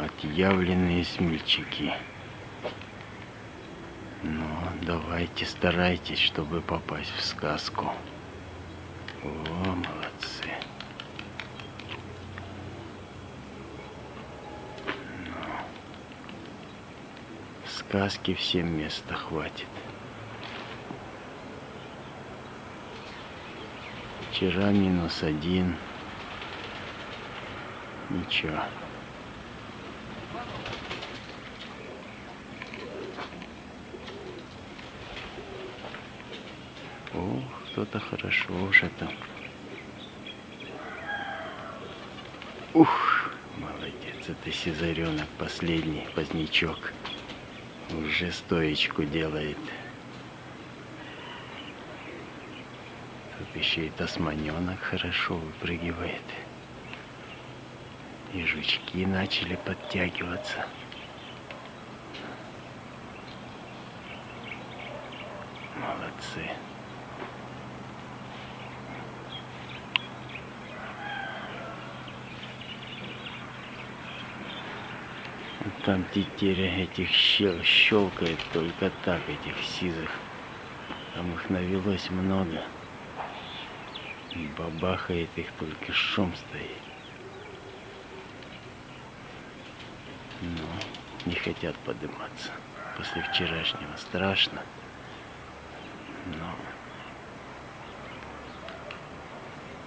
Отъявленные смельчаки. Ну, давайте, старайтесь, чтобы попасть в сказку. О, молодцы. Ну, сказки всем места хватит. Вчера минус один. Ничего. О, кто-то хорошо уже там. Ух, молодец, это сизаренок последний, позднячок. Уже стоечку делает. Тут еще и тасманенок хорошо выпрыгивает. И жучки начали подтягиваться. Молодцы. Там тетеря этих щел щелкает только так, этих сизых. Там их навелось много. Бабахает их, только шум стоит. Но не хотят подниматься. После вчерашнего страшно. Но...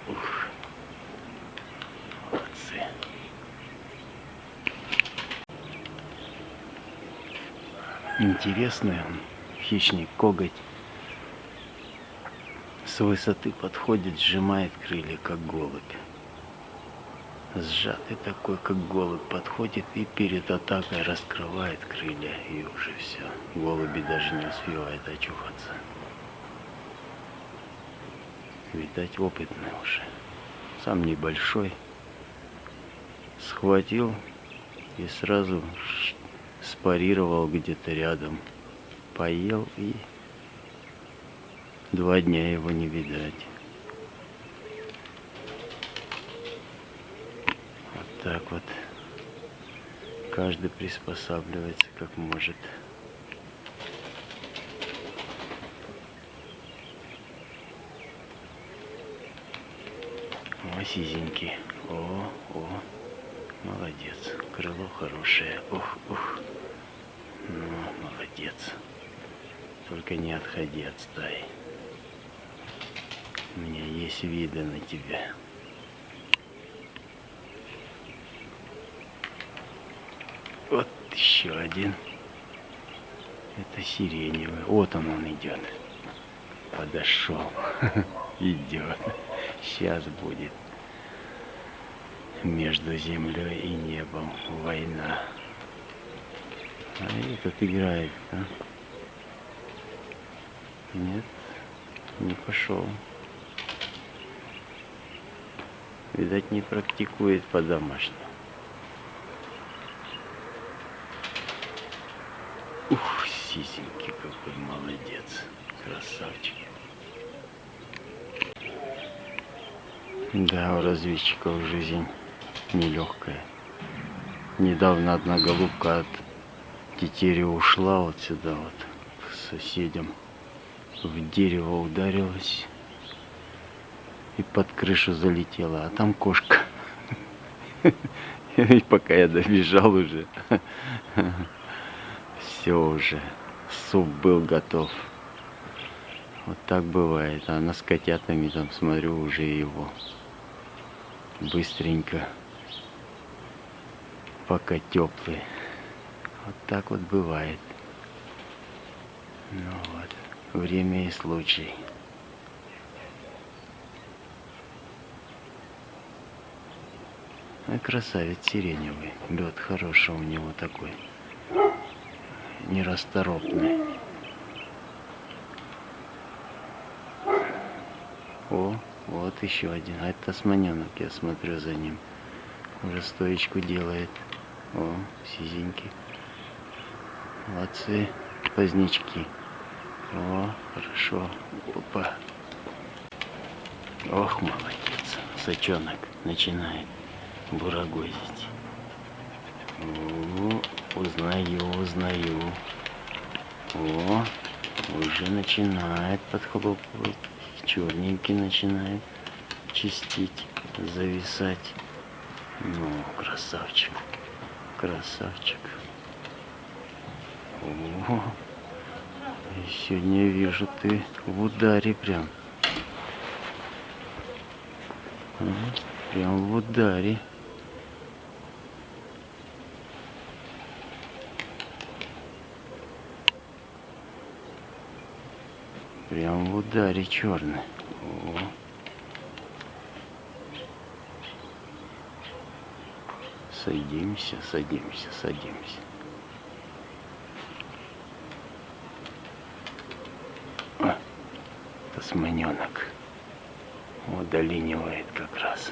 Ух. Молодцы. Интересный хищник коготь. С высоты подходит, сжимает крылья, как голубь. Сжатый такой, как голубь, подходит и перед атакой раскрывает крылья, и уже все. Голуби даже не успевают очухаться. Видать, опытный уже. Сам небольшой. Схватил и сразу спарировал где-то рядом. Поел и два дня его не видать. Вот так вот. Каждый приспосабливается как может. О, сизенький. О, о. Молодец. Крыло хорошее. Ух, ух. Ну, молодец. Только не отходи от стаи. У меня есть виды на тебя. Вот еще один. Это сиреневый. Вот он, он идет. Подошел. Идет. Сейчас будет между землей и небом война. А этот играет, да? Нет, не пошел. Видать, не практикует по-домашнему. Ух, сисенький какой молодец. Красавчик. Да, у разведчиков жизнь нелегкая. Недавно одна голубка от тетери ушла вот сюда вот к соседям. В дерево ударилась и под крышу залетела, а там кошка. И пока я добежал уже, все уже, суп был готов. Вот так бывает. А она с котятами там, смотрю, уже его быстренько пока теплый. Вот так вот бывает. Ну вот, время и случай. А красавец сиреневый. Лед хороший у него такой. Нерасторопный. О, вот еще один. А это османенок, я смотрю за ним. Уже стоечку делает. О, сизенький. Молодцы, позднячки. О, хорошо. Опа. Ох, молодец. Сачонок начинает бурагозить. О, узнаю, узнаю. О, уже начинает подхлопывать. Черненький начинает чистить, зависать. Ну, красавчик, красавчик. О, сегодня вижу ты в ударе прям. Прям в ударе. Прям в ударе черный. О. Садимся, садимся, садимся. А, тасманенок удолинивает как раз.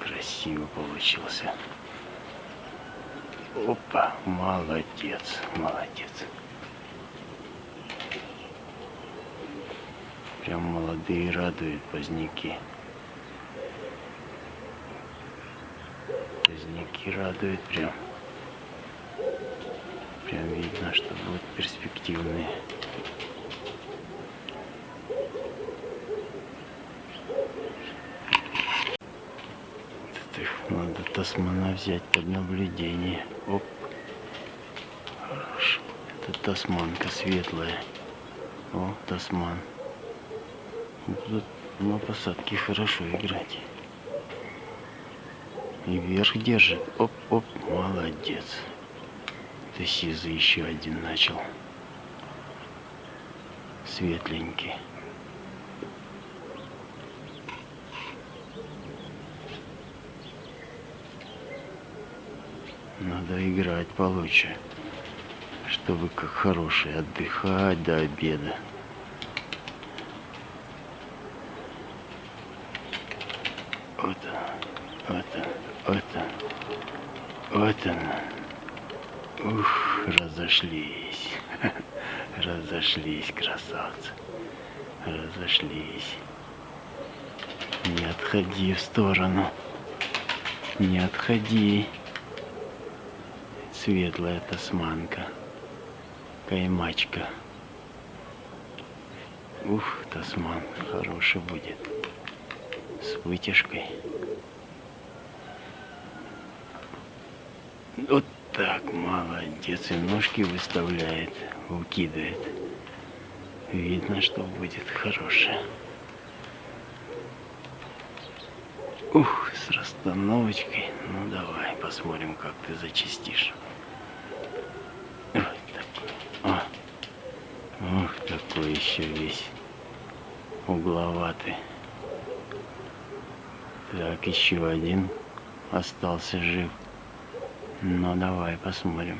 Красиво получился. Опа, молодец, молодец. Прям молодые радуют поздняки. Поздняки радуют прям. Прям видно, что будут перспективные. Надо тасмана взять под наблюдение. Оп. Хорошо. Это тасманка светлая. О, тасман. Тут на посадке хорошо играть. И вверх держит. Оп-оп, молодец. Это сизый еще один начал. Светленький. Надо играть получше, чтобы как хороший отдыхать до обеда. Вот вот вот он, вот он. Ух, разошлись, разошлись, красавцы, разошлись. Не отходи в сторону, не отходи светлая тасманка, каймачка. Ух, тасман хороший будет. С вытяжкой. Вот так, молодец. И ножки выставляет, укидывает. Видно, что будет хорошее. Ух, с расстановочкой. Ну давай, посмотрим, как ты зачистишь. Ух, такой еще весь угловатый. Так, еще один остался жив. Ну, давай посмотрим.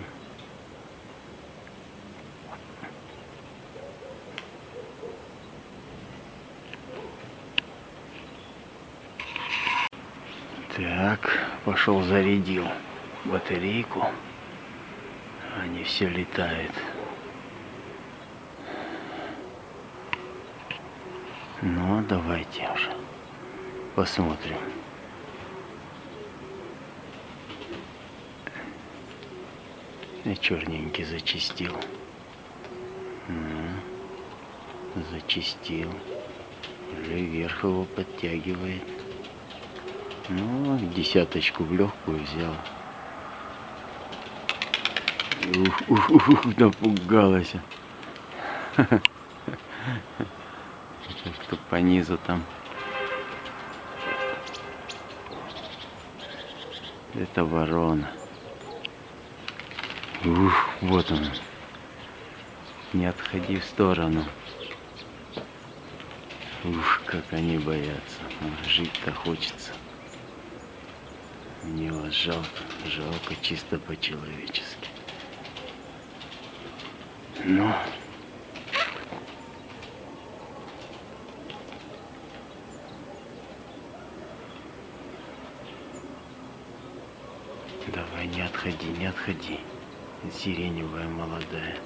Так, пошел зарядил батарейку. Они все летают. Ну, давайте уже посмотрим. Черненький зачистил. Ну, зачистил. Уже вверх его подтягивает. Ну, десяточку в легкую взял. Ух, ух, ух, напугалась что по низу там. Это ворона. Ух, вот он. Не отходи в сторону. Ух, как они боятся. Жить-то хочется. Мне вас жалко, жалко чисто по-человечески. Но... Давай, не отходи, не отходи. Сиреневая молодая.